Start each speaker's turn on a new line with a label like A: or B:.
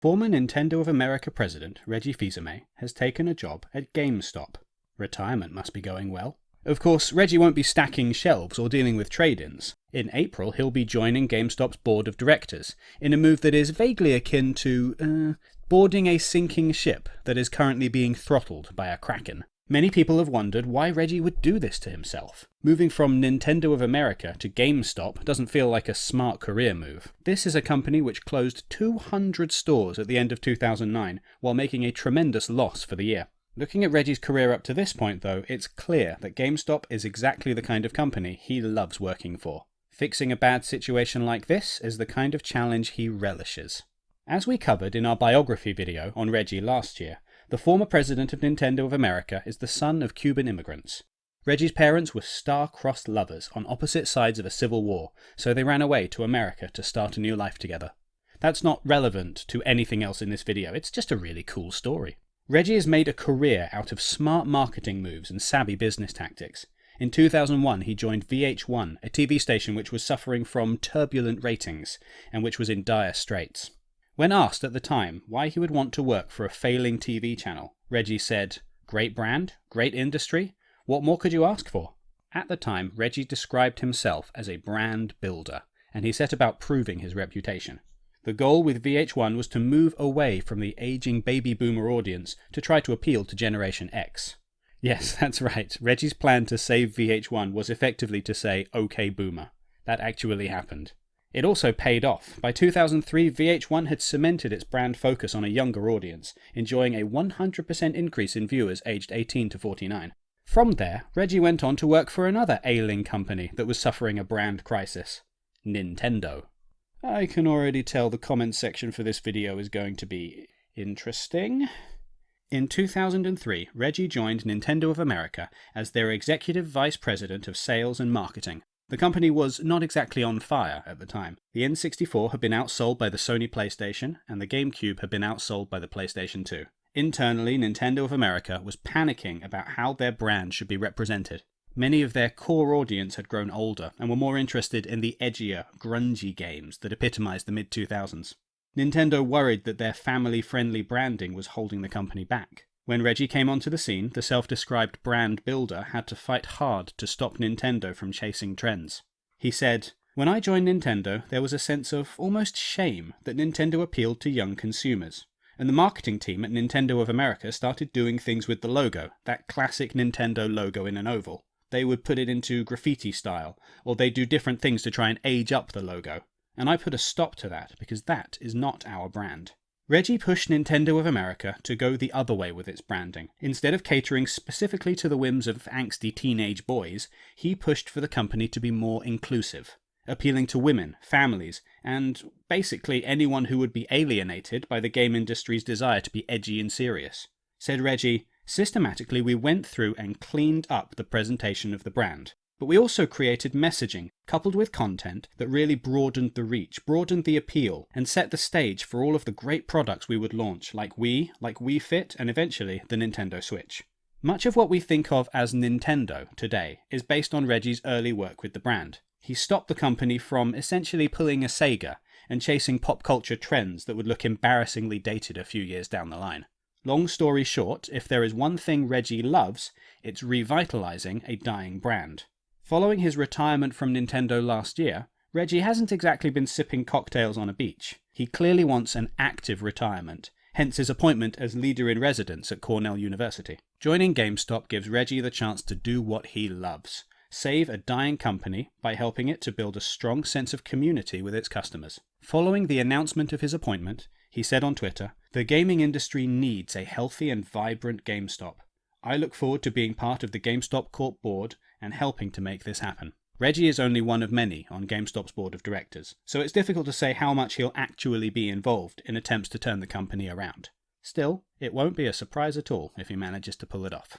A: Former Nintendo of America president Reggie Fils-Aimé has taken a job at GameStop. Retirement must be going well. Of course, Reggie won't be stacking shelves or dealing with trade ins. In April, he'll be joining GameStop's board of directors, in a move that is vaguely akin to, uh, boarding a sinking ship that is currently being throttled by a kraken. Many people have wondered why Reggie would do this to himself. Moving from Nintendo of America to GameStop doesn't feel like a smart career move. This is a company which closed 200 stores at the end of 2009 while making a tremendous loss for the year. Looking at Reggie's career up to this point, though, it's clear that GameStop is exactly the kind of company he loves working for. Fixing a bad situation like this is the kind of challenge he relishes. As we covered in our biography video on Reggie last year, the former president of Nintendo of America is the son of Cuban immigrants. Reggie's parents were star-crossed lovers on opposite sides of a civil war, so they ran away to America to start a new life together. That's not relevant to anything else in this video, it's just a really cool story. Reggie has made a career out of smart marketing moves and savvy business tactics. In 2001, he joined VH1, a TV station which was suffering from turbulent ratings and which was in dire straits. When asked at the time why he would want to work for a failing TV channel, Reggie said, Great brand, great industry, what more could you ask for? At the time, Reggie described himself as a brand builder, and he set about proving his reputation. The goal with VH1 was to move away from the aging baby boomer audience to try to appeal to Generation X. Yes, that's right, Reggie's plan to save VH1 was effectively to say, OK boomer. That actually happened. It also paid off. By 2003, VH1 had cemented its brand focus on a younger audience, enjoying a 100% increase in viewers aged 18 to 49. From there, Reggie went on to work for another ailing company that was suffering a brand crisis Nintendo. I can already tell the comments section for this video is going to be interesting. In 2003, Reggie joined Nintendo of America as their executive vice president of sales and marketing. The company was not exactly on fire at the time. The N64 had been outsold by the Sony PlayStation, and the GameCube had been outsold by the PlayStation 2. Internally, Nintendo of America was panicking about how their brand should be represented. Many of their core audience had grown older and were more interested in the edgier, grungy games that epitomized the mid 2000s. Nintendo worried that their family friendly branding was holding the company back. When Reggie came onto the scene, the self described brand builder had to fight hard to stop Nintendo from chasing trends. He said, When I joined Nintendo, there was a sense of almost shame that Nintendo appealed to young consumers. And the marketing team at Nintendo of America started doing things with the logo, that classic Nintendo logo in an oval. They would put it into graffiti style, or they'd do different things to try and age up the logo. And I put a stop to that because that is not our brand. Reggie pushed Nintendo of America to go the other way with its branding. Instead of catering specifically to the whims of angsty teenage boys, he pushed for the company to be more inclusive, appealing to women, families, and basically anyone who would be alienated by the game industry's desire to be edgy and serious. Said Reggie, systematically we went through and cleaned up the presentation of the brand. But we also created messaging, coupled with content, that really broadened the reach, broadened the appeal, and set the stage for all of the great products we would launch, like Wii, like Wii Fit, and eventually the Nintendo Switch. Much of what we think of as Nintendo today is based on Reggie's early work with the brand. He stopped the company from essentially pulling a Sega and chasing pop culture trends that would look embarrassingly dated a few years down the line. Long story short, if there is one thing Reggie loves, it's revitalizing a dying brand. Following his retirement from Nintendo last year, Reggie hasn't exactly been sipping cocktails on a beach. He clearly wants an active retirement, hence his appointment as leader in residence at Cornell University. Joining GameStop gives Reggie the chance to do what he loves save a dying company by helping it to build a strong sense of community with its customers. Following the announcement of his appointment, he said on Twitter, The gaming industry needs a healthy and vibrant GameStop. I look forward to being part of the GameStop Corp board and helping to make this happen. Reggie is only one of many on GameStop's board of directors, so it's difficult to say how much he'll actually be involved in attempts to turn the company around. Still, it won't be a surprise at all if he manages to pull it off.